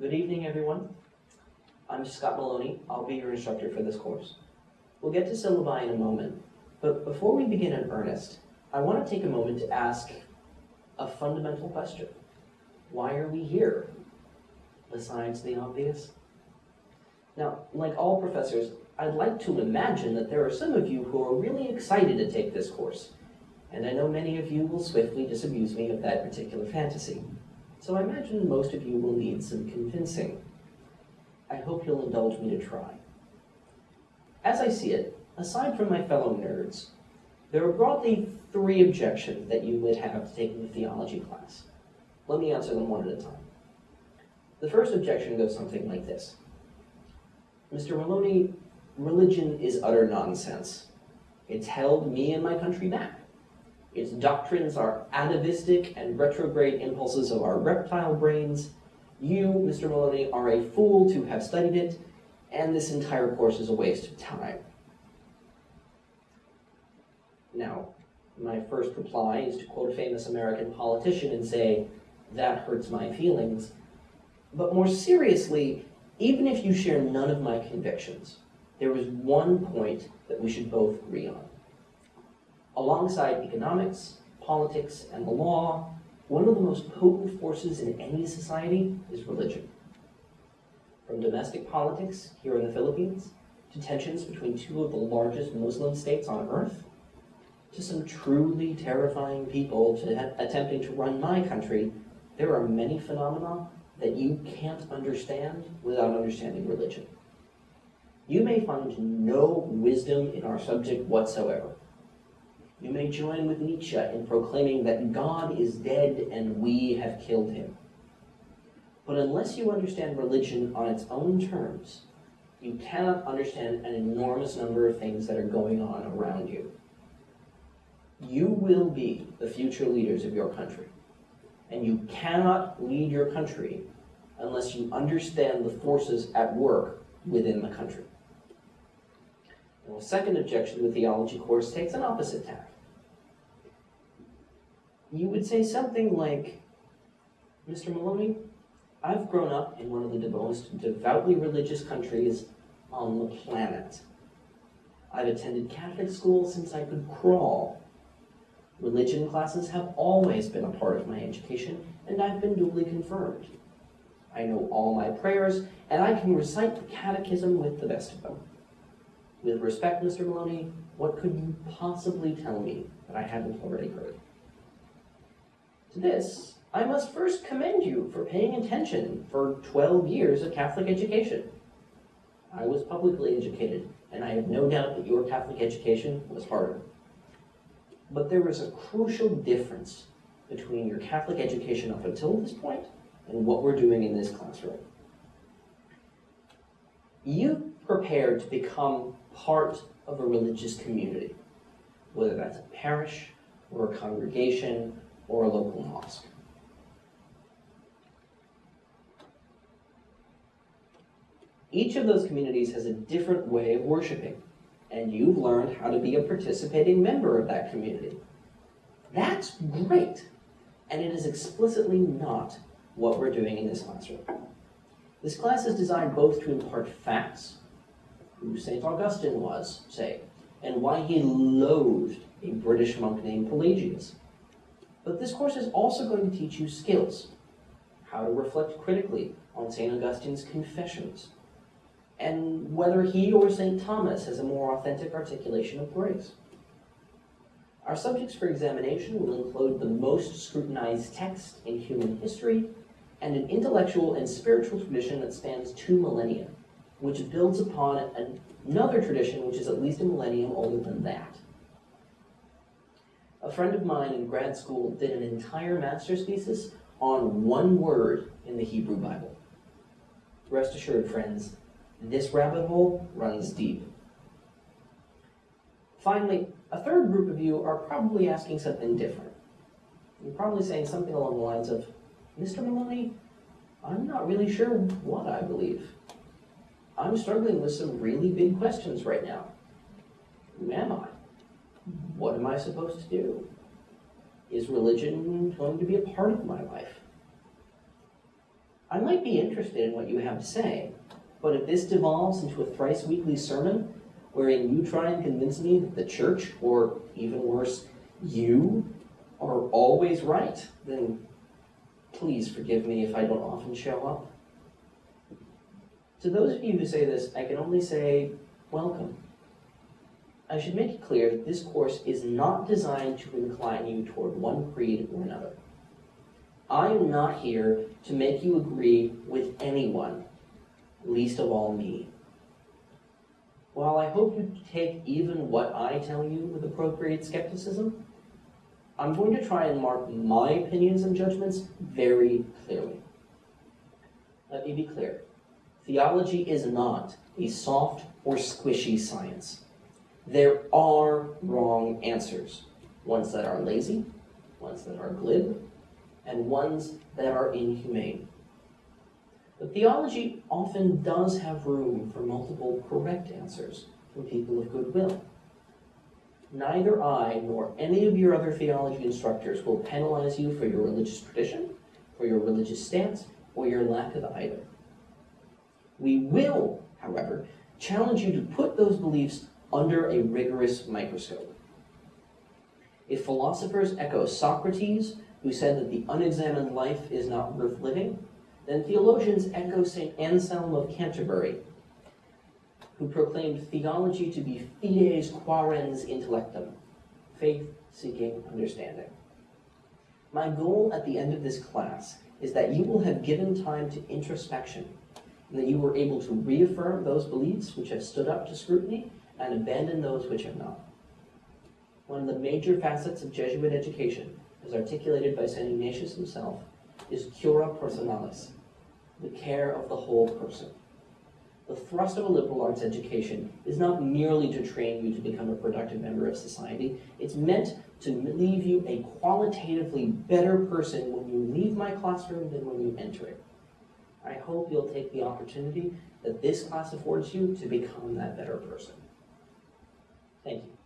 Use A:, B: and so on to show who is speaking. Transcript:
A: Good evening, everyone. I'm Scott Maloney. I'll be your instructor for this course. We'll get to syllabi in a moment, but before we begin in earnest, I want to take a moment to ask a fundamental question. Why are we here? Besides the obvious? Now, like all professors, I'd like to imagine that there are some of you who are really excited to take this course, and I know many of you will swiftly disabuse me of that particular fantasy. So I imagine most of you will need some convincing. I hope you'll indulge me to try. As I see it, aside from my fellow nerds, there are broadly three objections that you would have to taking the theology class. Let me answer them one at a time. The first objection goes something like this. Mr. Maloney, religion is utter nonsense. It's held me and my country back. Its doctrines are atavistic and retrograde impulses of our reptile brains. You, Mr. Maloney, are a fool to have studied it, and this entire course is a waste of time. Now, my first reply is to quote a famous American politician and say, that hurts my feelings. But more seriously, even if you share none of my convictions, there is one point that we should both agree on. Alongside economics, politics, and the law, one of the most potent forces in any society is religion. From domestic politics here in the Philippines, to tensions between two of the largest Muslim states on earth, to some truly terrifying people to attempting to run my country, there are many phenomena that you can't understand without understanding religion. You may find no wisdom in our subject whatsoever. You may join with Nietzsche in proclaiming that God is dead and we have killed him. But unless you understand religion on its own terms, you cannot understand an enormous number of things that are going on around you. You will be the future leaders of your country. And you cannot lead your country unless you understand the forces at work within the country. A second objection the theology course takes an opposite tack you would say something like, Mr. Maloney, I've grown up in one of the most devoutly religious countries on the planet. I've attended Catholic school since I could crawl. Religion classes have always been a part of my education, and I've been duly confirmed. I know all my prayers, and I can recite the catechism with the best of them. With respect, Mr. Maloney, what could you possibly tell me that I haven't already heard? To this, I must first commend you for paying attention for 12 years of Catholic education. I was publicly educated, and I have no doubt that your Catholic education was harder. But there is a crucial difference between your Catholic education up until this point and what we're doing in this classroom. You prepared to become part of a religious community, whether that's a parish or a congregation or a local mosque. Each of those communities has a different way of worshiping, and you've learned how to be a participating member of that community. That's great, and it is explicitly not what we're doing in this classroom. This class is designed both to impart facts, who St. Augustine was, say, and why he loathed a British monk named Pelagius, but this course is also going to teach you skills, how to reflect critically on St. Augustine's Confessions, and whether he or St. Thomas has a more authentic articulation of grace. Our subjects for examination will include the most scrutinized text in human history and an intellectual and spiritual tradition that spans two millennia, which builds upon another tradition which is at least a millennium older than that. A friend of mine in grad school did an entire master's thesis on one word in the Hebrew Bible. Rest assured, friends, this rabbit hole runs deep. Finally, a third group of you are probably asking something different. You're probably saying something along the lines of, Mr. Maloney, I'm not really sure what I believe. I'm struggling with some really big questions right now. Who am I? What am I supposed to do? Is religion going to be a part of my life? I might be interested in what you have to say, but if this devolves into a thrice weekly sermon wherein you try and convince me that the church, or even worse, you, are always right, then please forgive me if I don't often show up. To those of you who say this, I can only say, welcome. I should make it clear that this course is not designed to incline you toward one creed or another. I am not here to make you agree with anyone, least of all me. While I hope you take even what I tell you with appropriate skepticism, I'm going to try and mark my opinions and judgments very clearly. Let me be clear. Theology is not a soft or squishy science. There are wrong answers, ones that are lazy, ones that are glib, and ones that are inhumane. But theology often does have room for multiple correct answers from people of goodwill. Neither I nor any of your other theology instructors will penalize you for your religious tradition, for your religious stance, or your lack of either. We will, however, challenge you to put those beliefs under a rigorous microscope. If philosophers echo Socrates, who said that the unexamined life is not worth living, then theologians echo St. Anselm of Canterbury, who proclaimed theology to be fides quaerens intellectum, faith seeking understanding. My goal at the end of this class is that you will have given time to introspection, that you were able to reaffirm those beliefs which have stood up to scrutiny and abandon those which have not. One of the major facets of Jesuit education, as articulated by St. Ignatius himself, is cura personalis, the care of the whole person. The thrust of a liberal arts education is not merely to train you to become a productive member of society, it's meant to leave you a qualitatively better person when you leave my classroom than when you enter it. I hope you'll take the opportunity that this class affords you to become that better person. Thank you.